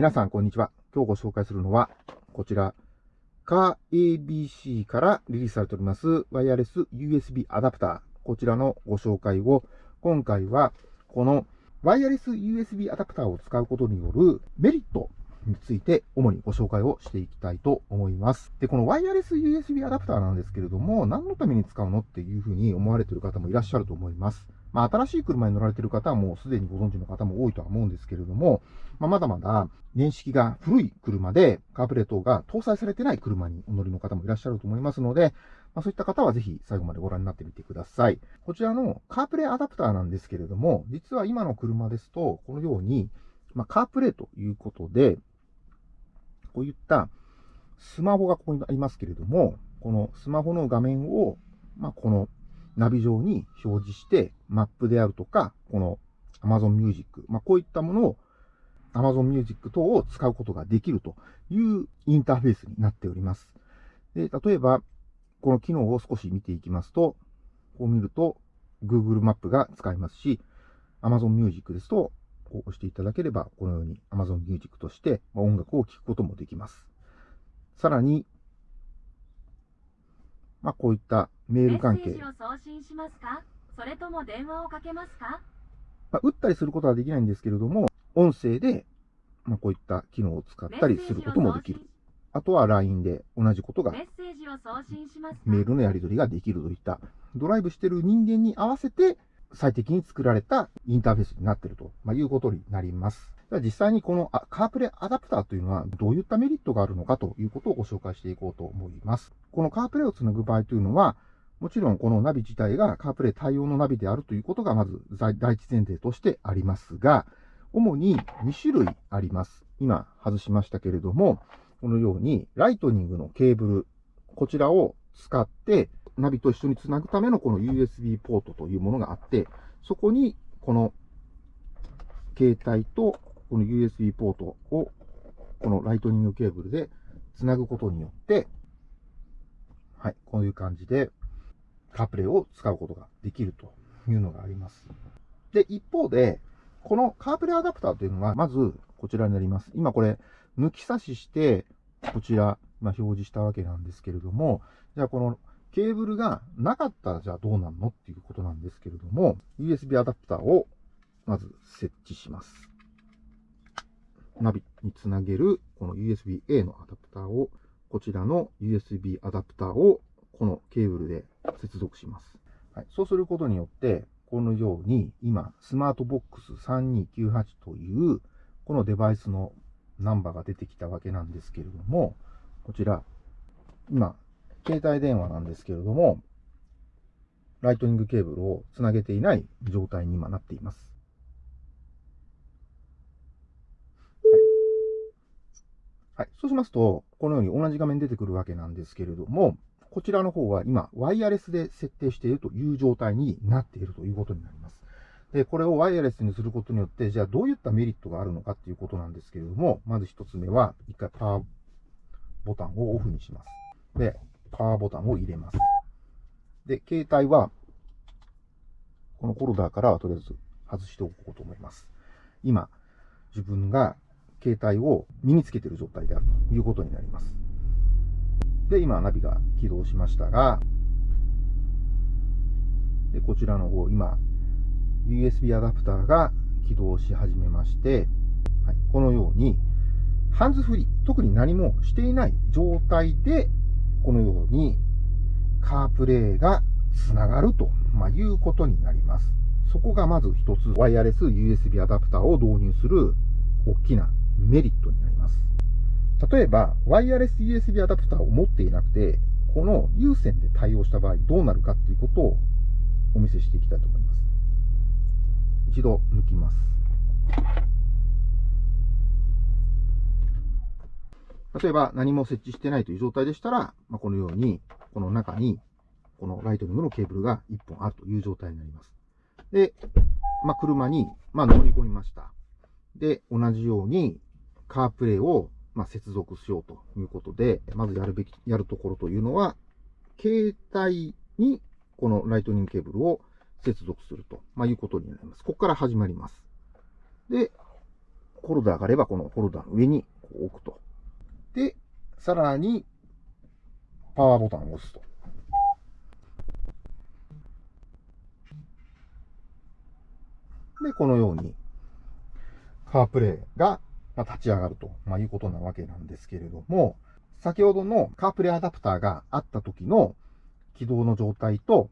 皆さん、こんにちは。今日ご紹介するのは、こちら、カー ABC からリリースされております、ワイヤレス USB アダプター。こちらのご紹介を、今回は、このワイヤレス USB アダプターを使うことによるメリットについて主にご紹介をしていきたいと思います。で、このワイヤレス USB アダプターなんですけれども、何のために使うのっていうふうに思われている方もいらっしゃると思います。まあ、新しい車に乗られている方はもうすでにご存知の方も多いとは思うんですけれども、まあ、まだまだ年式が古い車でカープレートが搭載されてない車にお乗りの方もいらっしゃると思いますので、まあ、そういった方はぜひ最後までご覧になってみてください。こちらのカープレイアダプターなんですけれども、実は今の車ですと、このように、まあ、カープレイということで、こういったスマホがここにありますけれども、このスマホの画面を、まあ、このナビ上に表示して、マップであるとか、この Amazon Music、まあ、こういったものを Amazon Music 等を使うことができるというインターフェースになっております。で、例えば、この機能を少し見ていきますと、こう見ると Google マップが使えますし、Amazon Music ですと、こう押していただければ、このように Amazon Music として音楽を聴くこともできます。さらに、まあ、こういったメール関係。メッセージを送信しますか？それとも電話をかけますか？まあ、打ったりすることはできないんですけれども、音声で、まあ、こういった機能を使ったりすることもできる。あとは LINE で同じことが、メールのやり取りができるといった、ドライブしてる人間に合わせて最適に作られたインターフェースになっていると、まいうことになります。実際にこのカープレイアダプターというのはどういったメリットがあるのかということをご紹介していこうと思います。このカープレイをつなぐ場合というのは、もちろんこのナビ自体が CarPlay 対応のナビであるということがまず第一前提としてありますが、主に2種類あります。今外しましたけれども、このように、 Lightning のケーブル、こちらを使って、ナビと一緒につなぐためのこの USB ポートというものがあって、そこにこの携帯とこの USB ポートをこの Lightning ケーブルでつなぐことによって、はい、こういう感じでカープレイを使うことができるというのがあります。で、一方で、このカープレイアダプターというのは、まずこちらになります。今これ、抜き差しして、こちら、まあ、表示したわけなんですけれども、じゃあこのケーブルがなかったらじゃあどうなるのっていうことなんですけれども、USB アダプターをまず設置します。ナビにつなげるこの USB-A のアダプターを、こちらの USB アダプターをこのケーブルで接続します。はい、そうすることによって、このように今、スマートボックス3298というこのデバイスのナンバーが出てきたわけなんですけれども、こちら、今、携帯電話なんですけれども、ライトニングケーブルをつなげていない状態に今なっています。はい。そうしますと、このように同じ画面出てくるわけなんですけれども、こちらの方は今、ワイヤレスで設定しているという状態になっているということになります。で、これをワイヤレスにすることによって、じゃあどういったメリットがあるのかっていうことなんですけれども、まず一つ目は、一回パワーボタンをオフにします。で、パワーボタンを入れます。で、携帯は、このホルダーからはとりあえず外しておこうと思います。今、自分が携帯を身につけている状態であるということになります。で、今、ナビが起動しましたが、で、こちらの方、今、USB アダプターが起動し始めまして、はい、このように、ハンズフリー、特に何もしていない状態で、このようにカープレイがつながると、まあ、いうことになります。そこがまず一つ、ワイヤレス USB アダプターを導入する大きなメリットになります。例えば、ワイヤレス USB アダプターを持っていなくて、この有線で対応した場合どうなるかっていうことをお見せしていきたいと思います。一度抜きます。例えば何も設置してないという状態でしたら、まあ、このように、この中に、この Lightning のケーブルが1本あるという状態になります。で、まあ、車に、まあ乗り込みました。で、同じように、 CarPlay を、まあ接続しようということで、まずやるべき、やるところというのは、携帯にこの Lightning ケーブルを接続すると、まあ、いうことになります。ここから始まります。で、ホルダーがあれば、このホルダーの上に置くと。で、さらに、パワーボタンを押すと。で、このように、カープレイがま立ち上がると、まあ、いうことなわけなんですけれども、先ほどのカープレイアダプターがあった時の起動の状態と、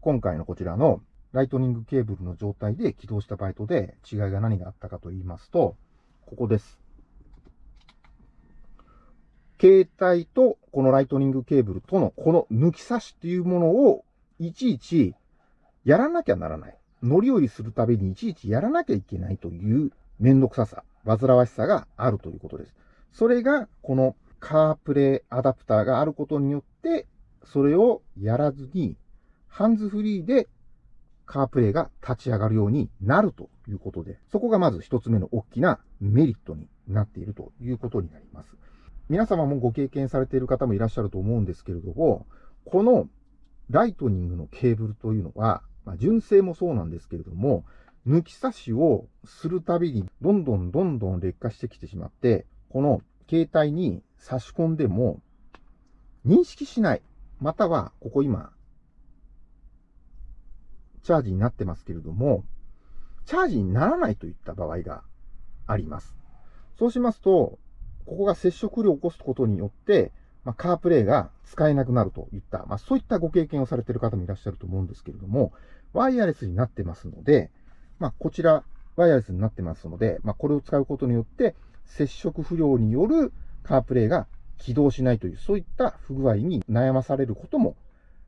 今回のこちらのライトニングケーブルの状態で起動した場合とで違いが何があったかと言いますと、ここです。携帯とこのライトニングケーブルとのこの抜き差しっていうものをいちいちやらなきゃならない。乗り降りするたびにいちいちやらなきゃいけないというめんどくささ、煩わしさがあるということです。それがこのカープレイアダプターがあることによって、それをやらずにハンズフリーでカープレイが立ち上がるようになるということで、そこがまず一つ目の大きなメリットになっているということになります。皆様もご経験されている方もいらっしゃると思うんですけれども、このライトニングのケーブルというのは、まあ、純正もそうなんですけれども、抜き差しをするたびにどんどんどんどん劣化してきてしまって、この携帯に差し込んでも認識しない。または、ここ今、チャージになってますけれども、チャージにならないといった場合があります。そうしますと、ここが接触量を起こすことによって、まあ、カープレイが使えなくなるといった、まあ、そういったご経験をされている方もいらっしゃると思うんですけれども、ワイヤレスになってますので、まあ、こちら、ワイヤレスになってますので、まあ、これを使うことによって、接触不良によるカープレイが起動しないという、そういった不具合に悩まされることも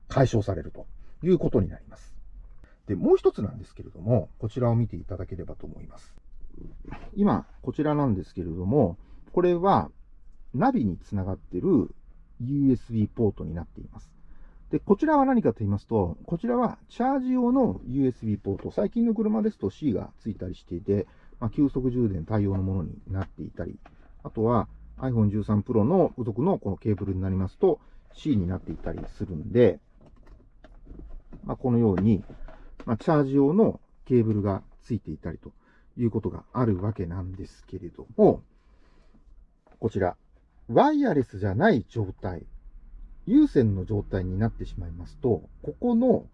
解消されるということになります。で、もう一つなんですけれども、こちらを見ていただければと思います。今、こちらなんですけれども、これはナビにつながっている USB ポートになっています。で、こちらは何かと言いますと、こちらはチャージ用の USB ポート。最近の車ですと C がついたりしていて、まあ、急速充電対応のものになっていたり、あとは iPhone 13 Pro の付属のこのケーブルになりますと C になっていたりするんで、まあ、このように、まあ、チャージ用のケーブルがついていたりということがあるわけなんですけれども、こちら、ワイヤレスじゃない状態、有線の状態になってしまいますと、ここの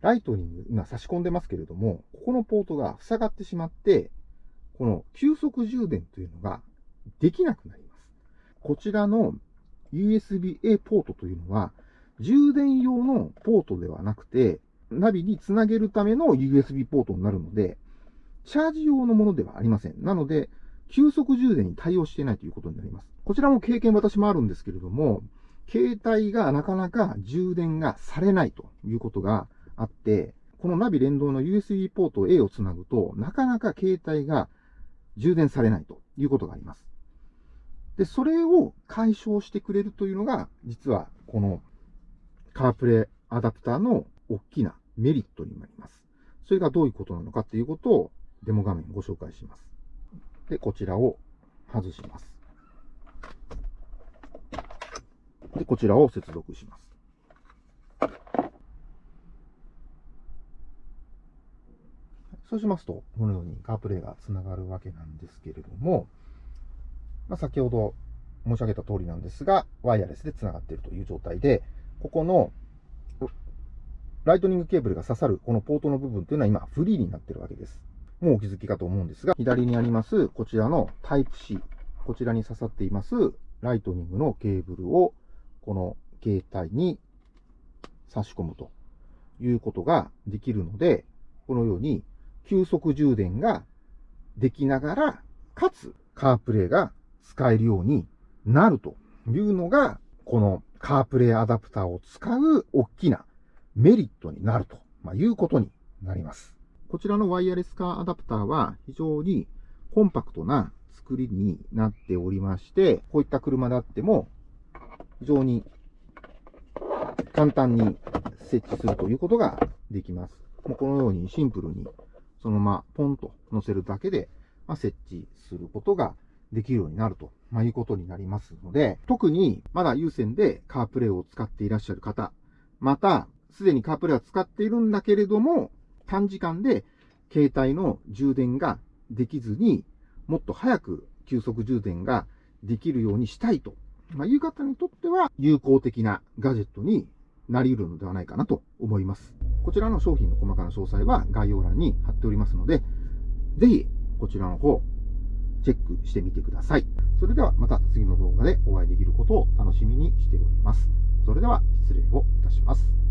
ライトニング、今差し込んでますけれども、ここのポートが塞がってしまって、この急速充電というのができなくなります。こちらの USB-A ポートというのは、充電用のポートではなくて、ナビにつなげるための USB ポートになるので、チャージ用のものではありません。なので、急速充電に対応していないということになります。こちらも経験私もあるんですけれども、携帯がなかなか充電がされないということがあって、このナビ連動の USB ポート A をつなぐと、なかなか携帯が充電されないということがあります。で、それを解消してくれるというのが、実はこのカープレイアダプターの大きなメリットになります。それがどういうことなのかっていうことをデモ画面ご紹介します。で、こちらを外します。で、こちらを接続します。そうしますと、このように CarPlay がつながるわけなんですけれども、まあ、先ほど申し上げた通りなんですが、ワイヤレスでつながっているという状態で、ここの Lightning ケーブルが刺さるこのポートの部分というのは今フリーになっているわけです。もうお気づきかと思うんですが、左にありますこちらのタイプ C、こちらに刺さっています Lightning のケーブルをこの携帯に差し込むということができるので、このように急速充電ができながら、かつカープレイが使えるようになるというのが、このカープレイアダプターを使う大きなメリットになると、いうことになります。こちらのワイヤレスカーアダプターは非常にコンパクトな作りになっておりまして、こういった車であっても非常に簡単に設置するということができます。もうこのようにシンプルにそのままポンと乗せるだけで、ま設置することができるようになると、まいうことになりますので、特にまだ有線でカープレイを使っていらっしゃる方、またすでにカープレイは使っているんだけれども、短時間で携帯の充電ができずに、もっと早く急速充電ができるようにしたいと、まあ、いう方にとっては有効的なガジェットになり得るのではないかなと思います。こちらの商品の細かな詳細は概要欄に貼っておりますので、ぜひこちらの方、チェックしてみてください。それではまた次の動画でお会いできることを楽しみにしております。それでは失礼をいたします。